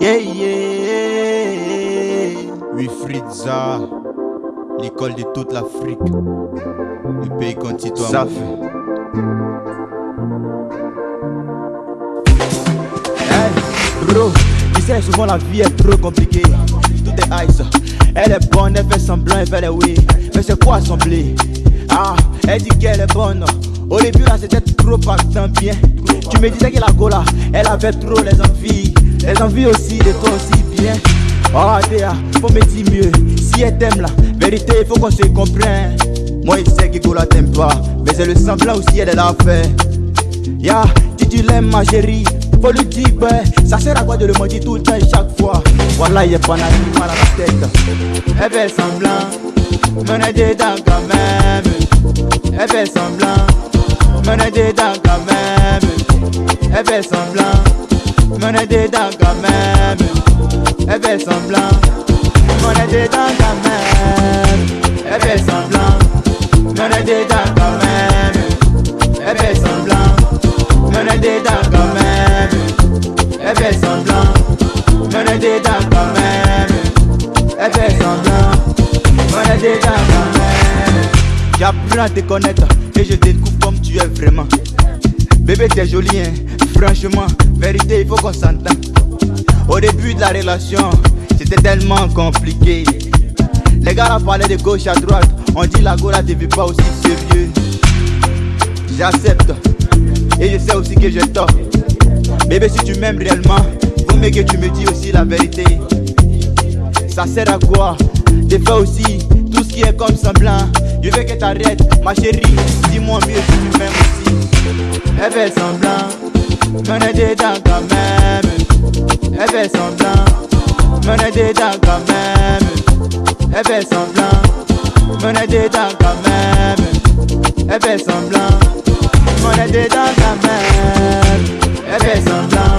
Yeah, yeah. Wifridza, l'école de toute l'Afrique. Le pays contre toi. Ça fait. Hey, bro, tu sais, souvent la vie est trop compliquée. Tout est ice. Elle est bonne, elle fait semblant, elle fait les oui. Mais c'est quoi sembler? Ah, elle dit qu'elle est bonne. Au début, là, c'était trop partant bien. Tu me disais que la gola, elle avait trop les envies. Les envies aussi de toi aussi bien. Oh, Déa, faut me dire mieux. Si elle t'aime là, vérité, faut qu'on se comprenne. Moi, il sait que Gola t'aime pas. Mais c'est le semblant aussi, elle est là à faire. Ya, si tu l'aimes, ma chérie, faut lui dire, ouais. Ça sert à quoi de le mentir tout le temps et chaque fois? Voilà, il est pas mal à la tête. Elle fait semblant, mais elle est dedans quand même. Elle fait semblant, mais elle est dedans quand même. Elle fait semblant, mais elle est dedans quand même. Elle fait semblant, mais elle est dedans quand même. Elle fait semblant, mais elle est dedans quand même. Elle fait semblant, mais elle est dedans quand même. Elle fait semblant, mais elle est dedans quand même. Elle fait semblant, mais elle est dedans quand même. J'apprends à te connaître et je découvre comme tu es vraiment. Bébé, t'es joli, hein. Franchement, vérité, il faut qu'on s'entende. Au début de la relation, c'était tellement compliqué. Les gars là parlaient de gauche à droite. On dit la go là te veut pas aussi sérieux. J'accepte. Et je sais aussi que j'ai tort. Bébé, si tu m'aimes réellement, faut mieux que tu me dis aussi la vérité. Ça sert à quoi? De faire aussi tout ce qui est comme semblant. Je veux que t'arrêtes, ma chérie. Dis-moi mieux si tu m'aimes aussi. Elle fait semblant, est dedans quand même. Elle fait semblant, est dedans quand même. Elle fait semblant, est dedans quand même. Elle fait semblant, est dedans quand même. Elle fait semblant,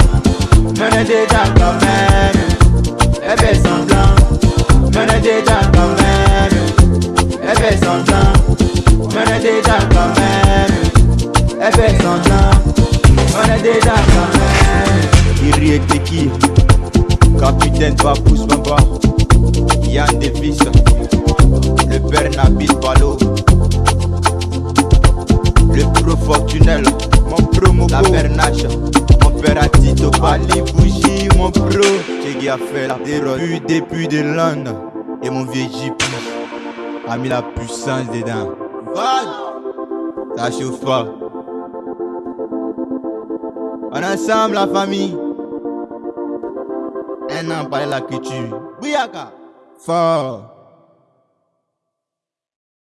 est dedans quand même. Elle fait semblant, est dedans quand même. Elle fait semblant, est dedans quand même. Même. Iri qui Capitaine Papous Bamba. Yann Davis. Le père Nabil Balo. Le pro Fortunel. Mon pro Moko. La Nash. Mon père Atito. Ali Bougie, mon pro. Tchégui a fait la terreur. Depuis de Londres. Et mon vieux JP a mis la puissance dedans. Vague. Ça chauffe pas. On ensemble la famille. Un an par la culture. Bouyaka. Fort.